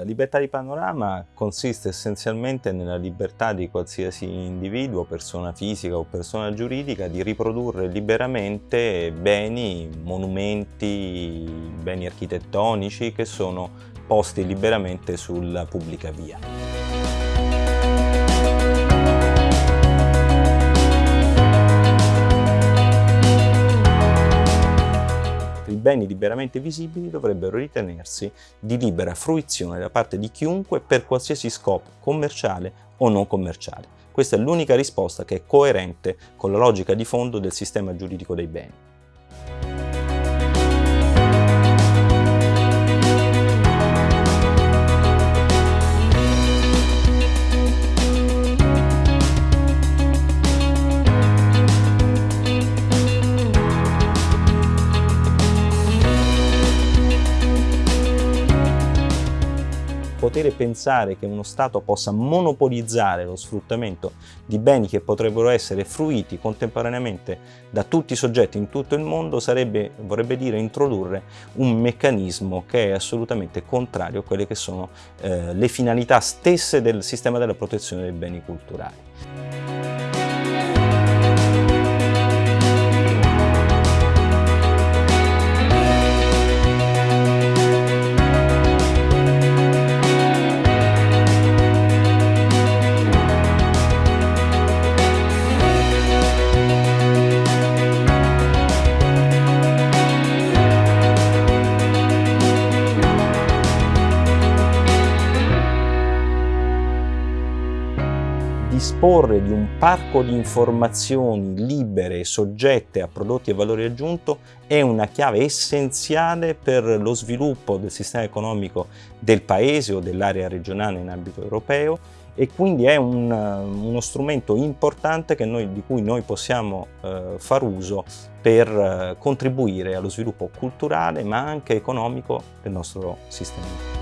La libertà di panorama consiste essenzialmente nella libertà di qualsiasi individuo, persona fisica o persona giuridica, di riprodurre liberamente beni, monumenti, beni architettonici che sono posti liberamente sulla pubblica via. Beni liberamente visibili dovrebbero ritenersi di libera fruizione da parte di chiunque per qualsiasi scopo commerciale o non commerciale. Questa è l'unica risposta che è coerente con la logica di fondo del sistema giuridico dei beni. Poter pensare che uno Stato possa monopolizzare lo sfruttamento di beni che potrebbero essere fruiti contemporaneamente da tutti i soggetti in tutto il mondo sarebbe, vorrebbe dire introdurre un meccanismo che è assolutamente contrario a quelle che sono eh, le finalità stesse del sistema della protezione dei beni culturali. Disporre di un parco di informazioni libere e soggette a prodotti e valore aggiunto è una chiave essenziale per lo sviluppo del sistema economico del paese o dell'area regionale in ambito europeo e quindi è un, uno strumento importante noi, di cui noi possiamo eh, far uso per eh, contribuire allo sviluppo culturale ma anche economico del nostro sistema.